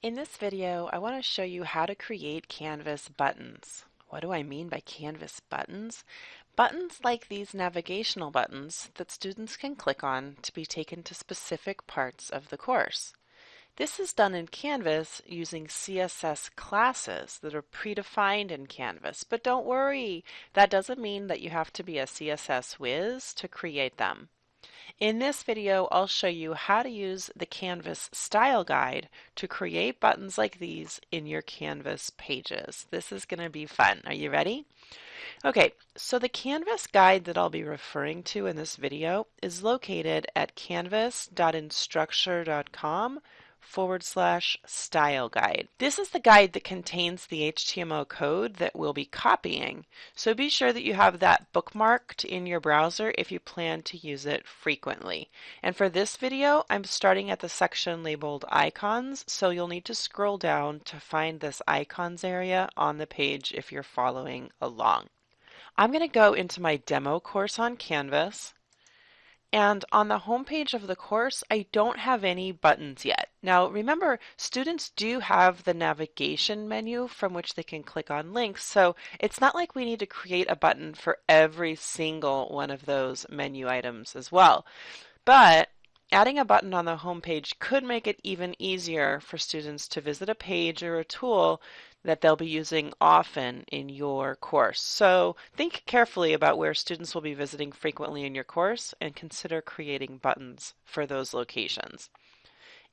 In this video, I want to show you how to create Canvas buttons. What do I mean by Canvas buttons? Buttons like these navigational buttons that students can click on to be taken to specific parts of the course. This is done in Canvas using CSS classes that are predefined in Canvas, but don't worry, that doesn't mean that you have to be a CSS whiz to create them. In this video, I'll show you how to use the Canvas style guide to create buttons like these in your Canvas pages. This is going to be fun. Are you ready? Okay, so the Canvas guide that I'll be referring to in this video is located at canvas.instructure.com forward slash style guide. This is the guide that contains the HTML code that we'll be copying. So be sure that you have that bookmarked in your browser if you plan to use it frequently. And for this video, I'm starting at the section labeled icons, so you'll need to scroll down to find this icons area on the page if you're following along. I'm going to go into my demo course on Canvas. And on the homepage of the course, I don't have any buttons yet. Now remember, students do have the navigation menu from which they can click on links, so it's not like we need to create a button for every single one of those menu items as well. But Adding a button on the homepage could make it even easier for students to visit a page or a tool that they'll be using often in your course. So think carefully about where students will be visiting frequently in your course and consider creating buttons for those locations.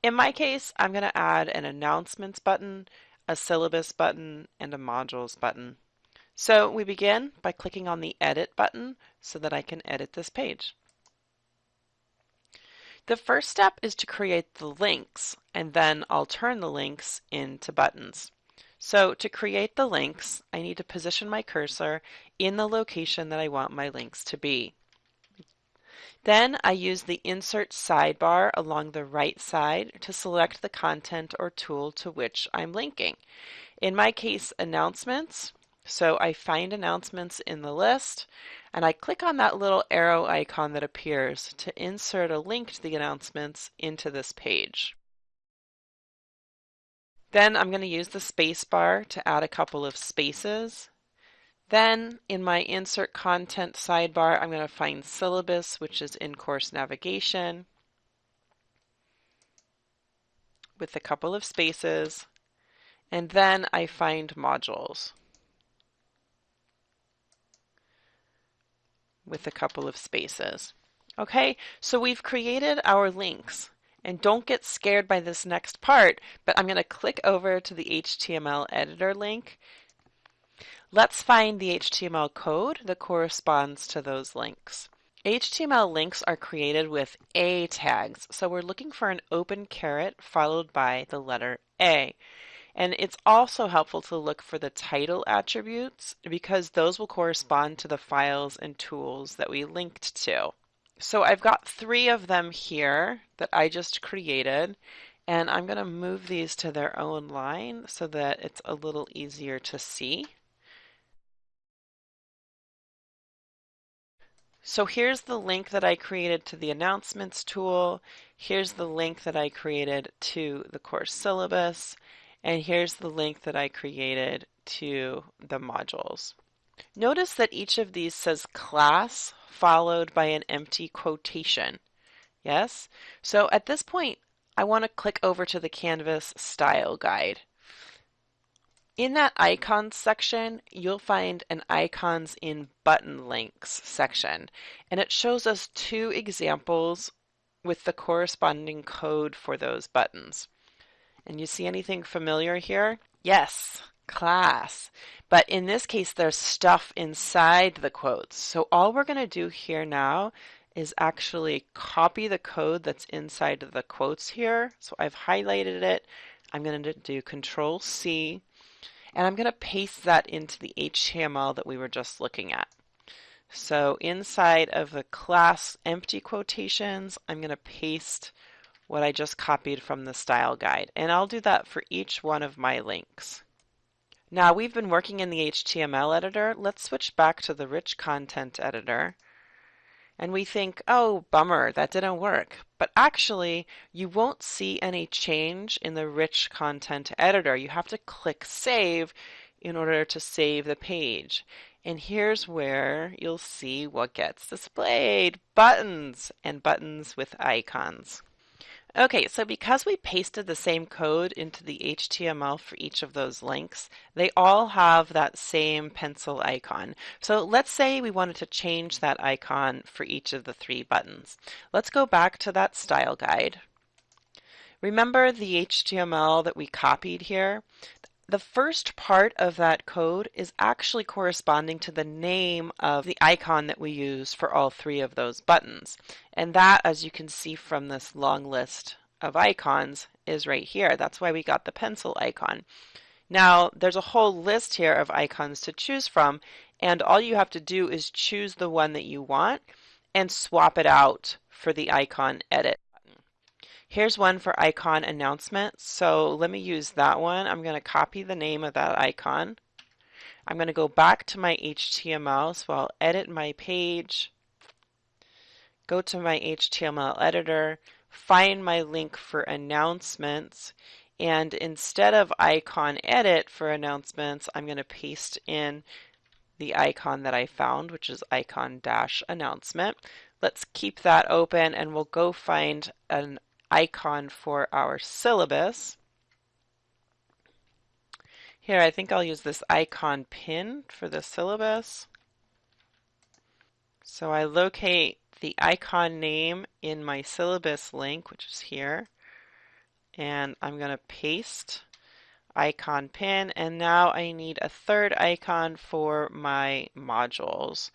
In my case, I'm going to add an announcements button, a syllabus button, and a modules button. So we begin by clicking on the edit button so that I can edit this page. The first step is to create the links, and then I'll turn the links into buttons. So to create the links, I need to position my cursor in the location that I want my links to be. Then I use the Insert sidebar along the right side to select the content or tool to which I'm linking. In my case, announcements, so I find announcements in the list and I click on that little arrow icon that appears to insert a link to the announcements into this page. Then I'm going to use the space bar to add a couple of spaces. Then in my insert content sidebar, I'm going to find syllabus, which is in course navigation with a couple of spaces. And then I find modules. with a couple of spaces. Okay, so we've created our links. And don't get scared by this next part, but I'm going to click over to the HTML editor link. Let's find the HTML code that corresponds to those links. HTML links are created with A tags, so we're looking for an open caret followed by the letter A. And it's also helpful to look for the title attributes because those will correspond to the files and tools that we linked to. So I've got three of them here that I just created and I'm going to move these to their own line so that it's a little easier to see. So here's the link that I created to the announcements tool. Here's the link that I created to the course syllabus. And here's the link that I created to the modules. Notice that each of these says class followed by an empty quotation. Yes? So at this point, I want to click over to the Canvas style guide. In that icons section, you'll find an icons in button links section, and it shows us two examples with the corresponding code for those buttons. And you see anything familiar here? Yes, class. But in this case, there's stuff inside the quotes. So all we're going to do here now is actually copy the code that's inside of the quotes here. So I've highlighted it. I'm going to do Control C, and I'm going to paste that into the HTML that we were just looking at. So inside of the class empty quotations, I'm going to paste what I just copied from the style guide. And I'll do that for each one of my links. Now we've been working in the HTML editor. Let's switch back to the rich content editor. And we think, oh, bummer, that didn't work. But actually, you won't see any change in the rich content editor. You have to click save in order to save the page. And here's where you'll see what gets displayed, buttons and buttons with icons. Okay, so because we pasted the same code into the HTML for each of those links, they all have that same pencil icon. So let's say we wanted to change that icon for each of the three buttons. Let's go back to that style guide. Remember the HTML that we copied here? The first part of that code is actually corresponding to the name of the icon that we use for all three of those buttons. And that, as you can see from this long list of icons, is right here. That's why we got the pencil icon. Now, there's a whole list here of icons to choose from, and all you have to do is choose the one that you want and swap it out for the icon edit. Here's one for icon announcement. So let me use that one. I'm going to copy the name of that icon. I'm going to go back to my HTML. So I'll edit my page, go to my HTML editor, find my link for announcements, and instead of icon edit for announcements, I'm going to paste in the icon that I found, which is icon dash announcement. Let's keep that open and we'll go find an icon for our syllabus. Here, I think I'll use this icon pin for the syllabus. So I locate the icon name in my syllabus link, which is here, and I'm going to paste icon pin, and now I need a third icon for my modules.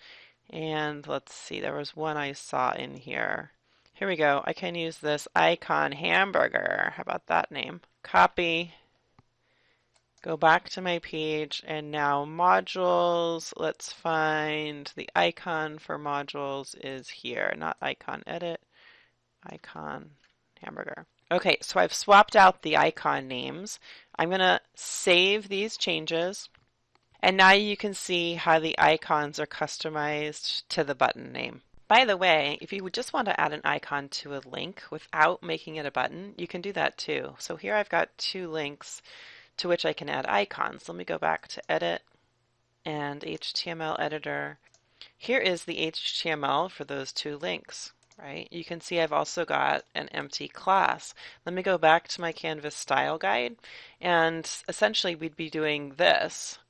And let's see, there was one I saw in here. Here we go. I can use this icon hamburger. How about that name? Copy. Go back to my page and now modules. Let's find the icon for modules is here, not icon edit, icon hamburger. Okay, so I've swapped out the icon names. I'm going to save these changes. And now you can see how the icons are customized to the button name. By the way, if you would just want to add an icon to a link without making it a button, you can do that too. So here I've got two links to which I can add icons. Let me go back to Edit and HTML Editor. Here is the HTML for those two links, right? You can see I've also got an empty class. Let me go back to my Canvas style guide and essentially we'd be doing this,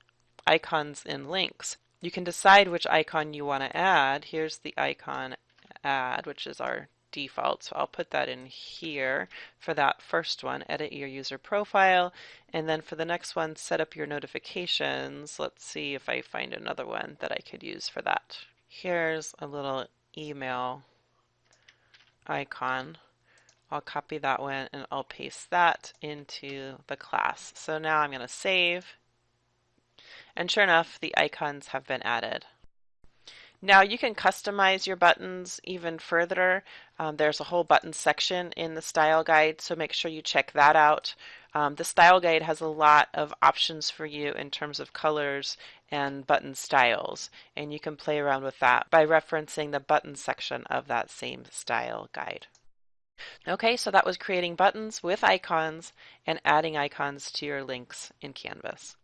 icons in links. You can decide which icon you want to add. Here's the icon add, which is our default. So I'll put that in here for that first one, edit your user profile. And then for the next one, set up your notifications. Let's see if I find another one that I could use for that. Here's a little email icon. I'll copy that one and I'll paste that into the class. So now I'm going to save and sure enough, the icons have been added. Now you can customize your buttons even further. Um, there's a whole button section in the style guide, so make sure you check that out. Um, the style guide has a lot of options for you in terms of colors and button styles, and you can play around with that by referencing the button section of that same style guide. Okay, so that was creating buttons with icons and adding icons to your links in Canvas.